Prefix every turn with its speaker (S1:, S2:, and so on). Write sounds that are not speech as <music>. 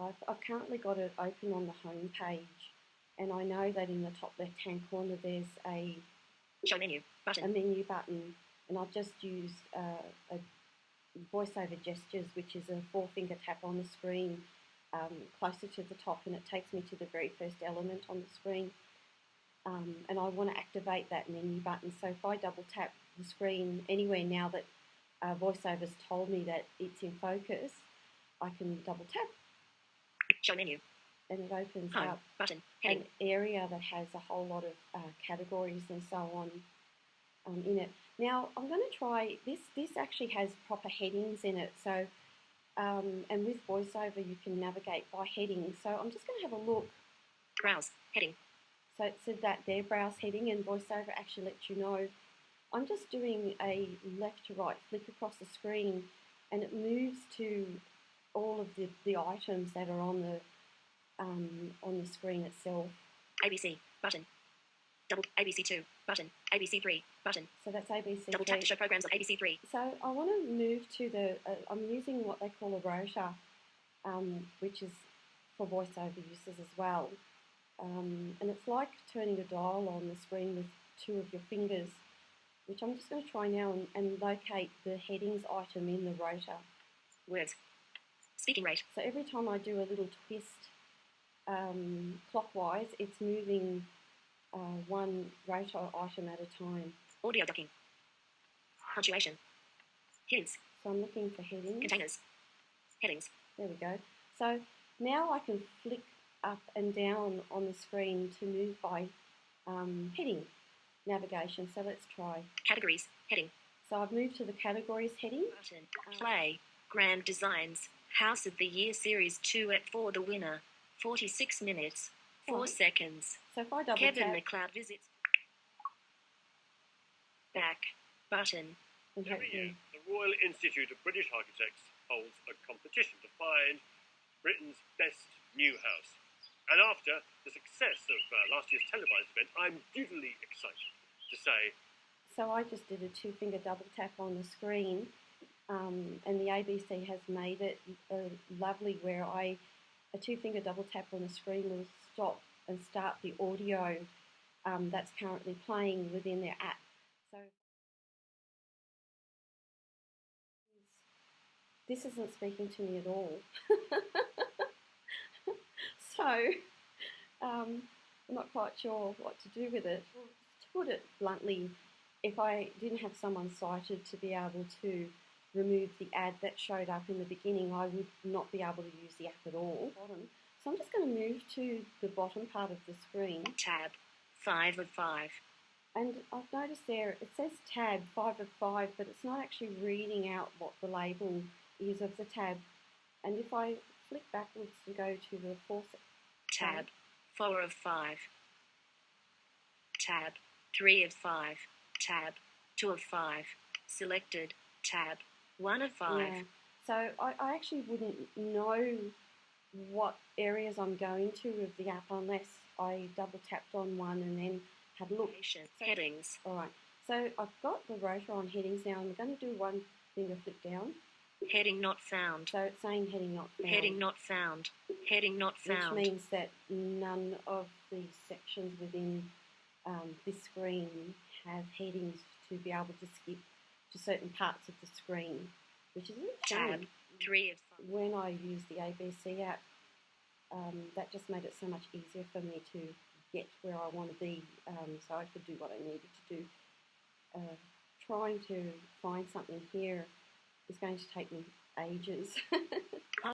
S1: I've, I've currently got it open on the home page, and I know that in the top left-hand corner there's a
S2: Show menu. Button.
S1: a menu button, and I've just used uh, a voiceover gestures, which is a four finger tap on the screen um, closer to the top, and it takes me to the very first element on the screen. Um, and I want to activate that menu button. So if I double tap the screen anywhere now that uh, voiceover's told me that it's in focus, I can double tap
S2: Show menu.
S1: and it opens
S2: Home.
S1: up
S2: Button. Heading.
S1: an area that has a whole lot of uh, categories and so on um, in it. Now I'm going to try this. This actually has proper headings in it. So um, and with VoiceOver you can navigate by heading. So I'm just going to have a look.
S2: Browse. Heading.
S1: So it said that there browse heading and VoiceOver actually lets you know. I'm just doing a left to right flick across the screen and it moves to all of the, the items that are on the um, on the screen itself.
S2: ABC. Button. Double. ABC two. Button. ABC three. Button.
S1: So that's ABC.
S2: Double tap to show programs on ABC three.
S1: So I want to move to the. Uh, I'm using what they call a rotor, um, which is for voiceover uses as well. Um, and it's like turning a dial on the screen with two of your fingers, which I'm just going to try now and, and locate the headings item in the rotor.
S2: Words. Speaking rate.
S1: So every time I do a little twist um, clockwise, it's moving uh, one rotor item at a time.
S2: Audio ducking. Punctuation. Hints.
S1: So I'm looking for headings.
S2: Containers. Headings.
S1: There we go. So now I can flick up and down on the screen to move by um, heading navigation. So let's try.
S2: Categories. Heading.
S1: So I've moved to the categories heading.
S2: Button. Play. Grand Designs. House of the Year Series 2 at 4 the winner. 46 minutes. 4
S1: Right.
S2: seconds.
S1: So if I double
S2: Kevin
S1: tap
S2: McCloud visits. Back. Button.
S1: and
S3: Every year, the Royal Institute of British Architects holds a competition to find Britain's best new house. And after the success of uh, last year's televised event, I'm dutifully excited to say
S1: so I just did a two finger double tap on the screen, um, and the ABC has made it uh, lovely where I a two finger double tap on the screen will stop and start the audio um, that's currently playing within their app. So this isn't speaking to me at all. <laughs> so um, I'm not quite sure what to do with it. To put it bluntly, if I didn't have someone sighted to be able to remove the ad that showed up in the beginning, I would not be able to use the app at all. So I'm just going to move to the bottom part of the screen.
S2: Tab. 5 of 5.
S1: And I've noticed there it says tab 5 of 5, but it's not actually reading out what the label is of the tab. And if I flick backwards to go to the fourth
S2: Tab. 4 of 5. Tab. 3 of 5. Tab. 2 of 5. Selected. Tab. 1 of 5.
S1: Yeah. So I, I actually wouldn't know what areas I'm going to with the app unless I double tapped on one and then had a look.
S2: Headings.
S1: All right. So I've got the rotor on headings now. I'm going to do one finger flip down.
S2: Heading not found.
S1: So it's saying heading not found.
S2: Heading not found. Heading not found.
S1: Which means that none of the sections within um, this screen have headings to be able to skip to certain parts of the screen, which is
S2: Tab. 3 of 5.
S1: When I used the ABC app, um, that just made it so much easier for me to get where I want to be, um, so I could do what I needed to do. Uh, trying to find something here is going to take me ages. <laughs>